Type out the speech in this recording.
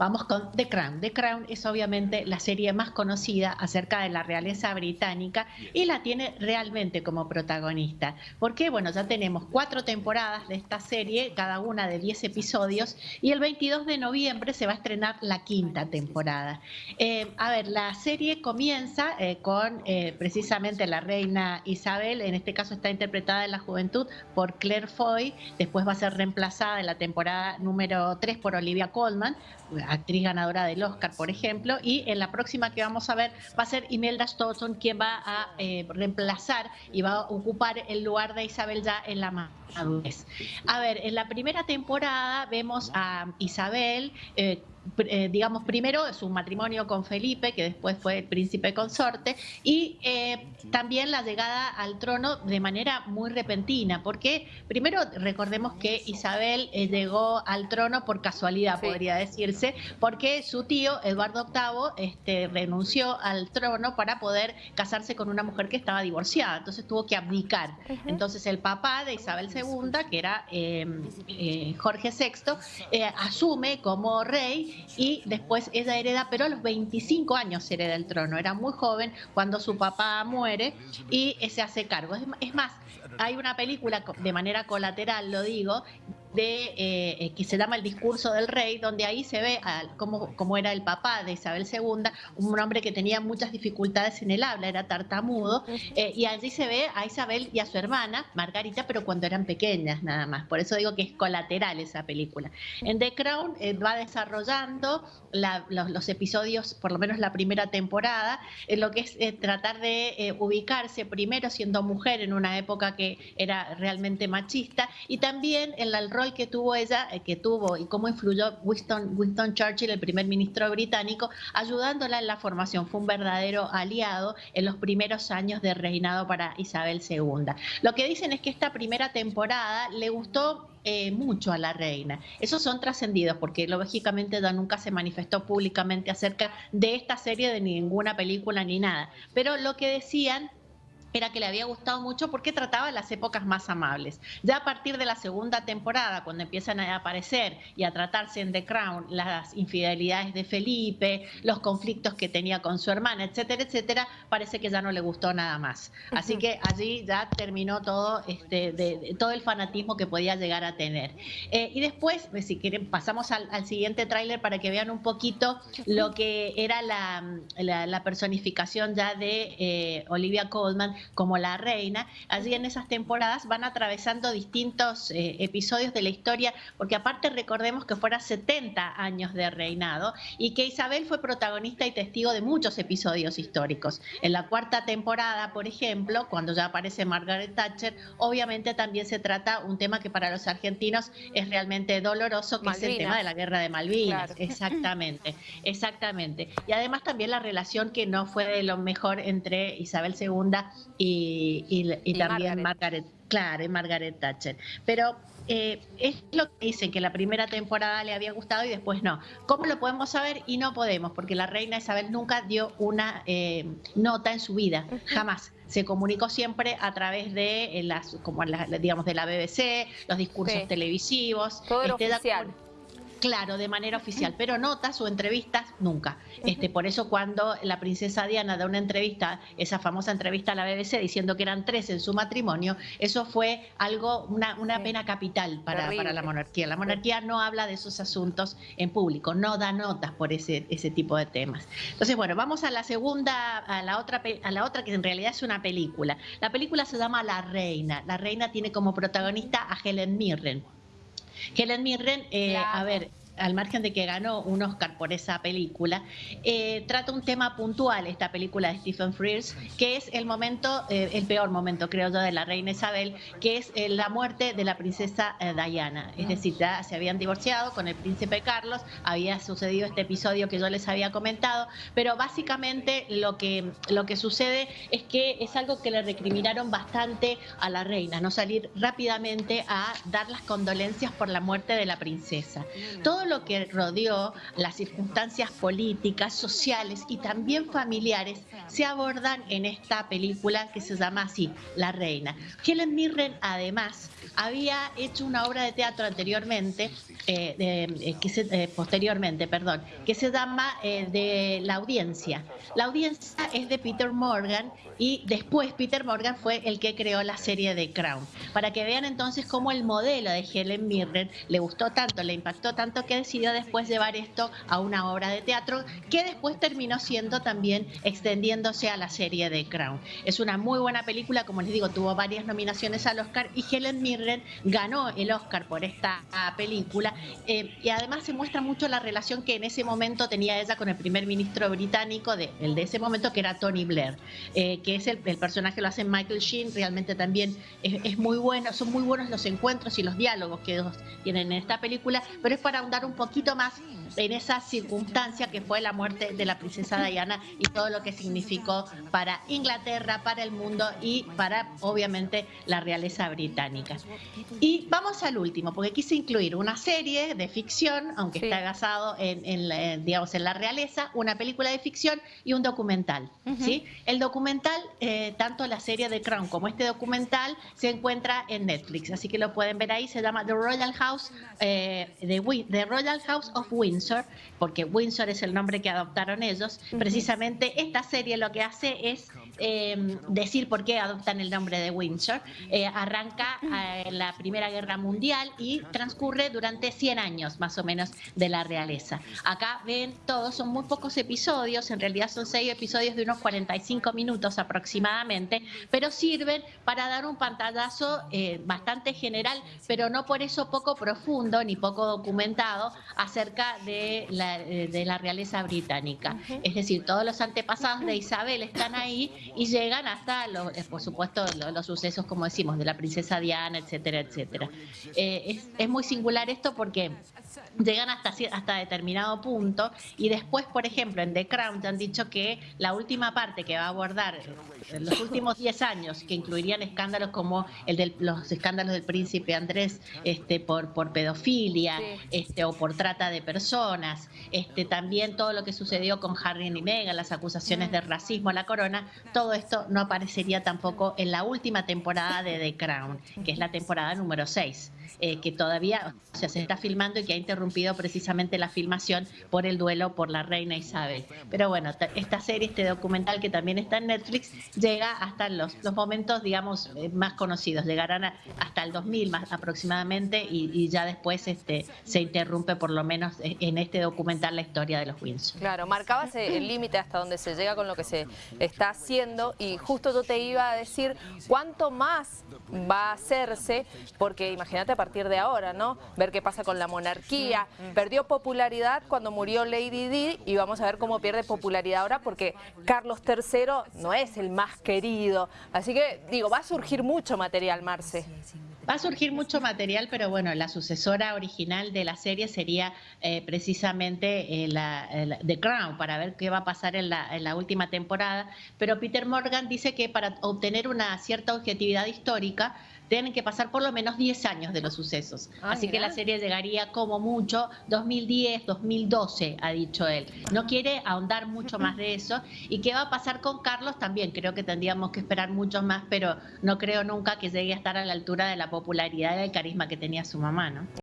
Vamos con The Crown. The Crown es obviamente la serie más conocida acerca de la realeza británica y la tiene realmente como protagonista. Porque, bueno, ya tenemos cuatro temporadas de esta serie, cada una de 10 episodios, y el 22 de noviembre se va a estrenar la quinta temporada. Eh, a ver, la serie comienza eh, con eh, precisamente la reina Isabel, en este caso está interpretada en la juventud por Claire Foy, después va a ser reemplazada en la temporada número 3 por Olivia Colman, actriz ganadora del Oscar, por ejemplo, y en la próxima que vamos a ver va a ser Imelda Stoughton quien va a eh, reemplazar y va a ocupar el lugar de Isabel ya en la madurez. A ver, en la primera temporada vemos a Isabel eh, eh, digamos, primero su matrimonio con Felipe, que después fue el príncipe consorte, y eh, también la llegada al trono de manera muy repentina, porque primero recordemos que Isabel eh, llegó al trono por casualidad, podría decirse, porque su tío, Eduardo VIII, este, renunció al trono para poder casarse con una mujer que estaba divorciada, entonces tuvo que abdicar. Entonces el papá de Isabel II, que era Jorge VI, asume como rey y después ella hereda, pero a los 25 años hereda el trono. Era muy joven cuando su papá muere y se hace cargo. Es más, hay una película de manera colateral, lo digo, de eh, eh, que se llama El discurso del rey, donde ahí se ve cómo, era el papá de Isabel II, un hombre que tenía muchas dificultades en el habla, era tartamudo, eh, y allí se ve a Isabel y a su hermana, Margarita, pero cuando eran pequeñas nada más. Por eso digo que es colateral esa película. En The Crown va desarrollando los, episodios, por lo menos la primera temporada, en lo que es tratar de ubicarse primero siendo mujer en una época que era realmente machista, y también en el rol que tuvo ella, eh, que tuvo y cómo influyó Winston, Winston Churchill, el primer ministro británico, ayudándola en la formación. Fue un verdadero aliado en los primeros años de reinado para Isabel II. Lo que dicen es que esta primera temporada le gustó eh, mucho a la reina. Esos son trascendidos porque lógicamente ella nunca se manifestó públicamente acerca de esta serie, de ninguna película ni nada. Pero lo que decían era que le había gustado mucho porque trataba las épocas más amables. Ya a partir de la segunda temporada, cuando empiezan a aparecer y a tratarse en The Crown las infidelidades de Felipe, los conflictos que tenía con su hermana, etcétera, etcétera, parece que ya no le gustó nada más. Así que allí ya terminó todo, este, de, todo el fanatismo que podía llegar a tener. Eh, y después, pues, si quieren, pasamos al, siguiente tráiler para que vean un poquito lo que era la, personificación ya de eh, Olivia Colman como la reina. Allí en esas temporadas van atravesando distintos eh, episodios de la historia, porque aparte recordemos que fuera 70 años de reinado y que Isabel fue protagonista y testigo de muchos episodios históricos. En la cuarta temporada, por ejemplo, cuando ya aparece Margaret Thatcher, obviamente también se trata un tema que para los argentinos es realmente doloroso, que es el tema de la guerra de Malvinas. Exactamente, exactamente. Y además también la relación que no fue de lo mejor entre Isabel II y, también Margaret. claro, y Margaret Thatcher. Pero eh, es lo que dicen, que la primera temporada le había gustado y después no. ¿Cómo lo podemos saber? Y no podemos, porque la reina Isabel nunca dio una eh, nota en su vida, jamás. Se comunicó siempre a través de eh, las, como digamos, de la BBC, los discursos televisivos. Todo este, oficial. Claro, de manera oficial, pero notas o entrevistas nunca. Este, por eso cuando la princesa Diana da una entrevista, esa famosa entrevista a la BBC diciendo que eran tres en su matrimonio, eso fue algo, una, una pena capital para, para, la monarquía. La monarquía no habla de esos asuntos en público, no da notas por ese, ese tipo de temas. Entonces, bueno, vamos a la segunda, a la otra, a la otra que en realidad es una película. La película se llama La Reina. La Reina tiene como protagonista a Helen Mirren. Helen Mirren, eh, a ver, al margen de que ganó un Oscar por esa película, eh, trata un tema puntual, esta película de Stephen Frears, que es el momento, eh, el peor momento, creo yo, de la reina Isabel, que es eh, la muerte de la princesa Diana. Es decir, ya se habían divorciado con el príncipe Carlos, había sucedido este episodio que yo les había comentado, pero básicamente lo que, lo que sucede es que es algo que le recriminaron bastante a la reina, no salir rápidamente a dar las condolencias por la muerte de la princesa. Todo lo que rodeó, las circunstancias políticas, sociales y también familiares se abordan en esta película que se llama así, La Reina. Helen Mirren además había hecho una obra de teatro anteriormente, eh, eh, que se, posteriormente, perdón, que se llama de La Audiencia. La Audiencia es de Peter Morgan y después Peter Morgan fue el que creó la serie de Crown. Para que vean entonces cómo el modelo de Helen Mirren le gustó tanto, le impactó tanto que decidió después llevar esto a una obra de teatro que después terminó siendo también extendiéndose a la serie de Crown. Es una muy buena película, como les digo, tuvo varias nominaciones al Oscar y Helen Mirren ganó el Oscar por esta película eh, y además se muestra mucho la relación que en ese momento tenía ella con el primer ministro británico de, el de ese momento que era Tony Blair, eh, que es el, personaje que lo hace Michael Sheen, realmente también es, muy bueno, son muy buenos los encuentros y los diálogos que tienen en esta película, pero es para ahondar un poquito más en esa circunstancia que fue la muerte de la princesa Diana y todo lo que significó para Inglaterra, para el mundo y para obviamente la realeza británica. Y vamos al último, porque quise incluir una serie de ficción, aunque está basado en, digamos, en la realeza, una película de ficción y un documental. ¿sí? El documental, eh, tanto la serie de Crown como este documental, se encuentra en Netflix, así que lo pueden ver ahí, se llama The Royal House, eh, The Royal House of Windsor, porque Windsor es el nombre que adoptaron ellos. Precisamente esta serie lo que hace es eh, decir por qué adoptan el nombre de Windsor. arranca en la Primera Guerra Mundial y transcurre durante 100 años más o menos de la realeza. Acá ven todos, son muy pocos episodios, en realidad son seis episodios de unos 45 minutos aproximadamente, pero sirven para dar un pantallazo eh, bastante general, pero no por eso poco profundo ni poco documentado acerca de la, eh, de la realeza británica. Es decir, todos los antepasados de Isabel están ahí y llegan hasta, los, eh, por supuesto, los, sucesos, como decimos, de la princesa Diana, etcétera, etcétera. es, es muy singular esto porque llegan hasta, hasta determinado punto y después, por ejemplo, en The Crown te han dicho que la última parte que va a abordar en los últimos 10 años, que incluirían escándalos como el de los escándalos del príncipe Andrés este, por, por pedofilia este, o por trata de personas, este, también todo lo que sucedió con Harry y Meghan, las acusaciones de racismo a la corona, todo esto no aparecería tampoco en la última temporada de The Crown, que es la temporada número 6. Eh, que todavía se está filmando y que ha interrumpido precisamente la filmación por el duelo por la reina Isabel. Pero bueno, esta serie, este documental que también está en Netflix, llega hasta los, momentos, digamos, eh, más conocidos. Llegarán hasta el 2000 más aproximadamente y, ya después este, se interrumpe por lo menos e, en este documental la historia de los Windsor. Claro, marcabas el límite hasta donde se llega con lo que se está haciendo y justo yo te iba a decir cuánto más va a hacerse, porque imagínate partir de ahora, ¿no? Ver qué pasa con la monarquía. Perdió popularidad cuando murió Lady Di y vamos a ver cómo pierde popularidad ahora porque Carlos III no es el más querido. Así que, digo, va a surgir mucho material, Marce. Va a surgir mucho material, pero bueno, la sucesora original de la serie sería eh, precisamente eh, la, The Crown, para ver qué va a pasar en la, en la, última temporada. Pero Peter Morgan dice que para obtener una cierta objetividad histórica, tienen que pasar por lo menos 10 años de los sucesos. Ah, Así que la serie llegaría como mucho 2010, 2012, ha dicho él. No quiere ahondar mucho más de eso. ¿Y qué va a pasar con Carlos? También creo que tendríamos que esperar mucho más, pero no creo nunca que llegue a estar a la altura de la popularidad y el carisma que tenía su mamá, ¿no?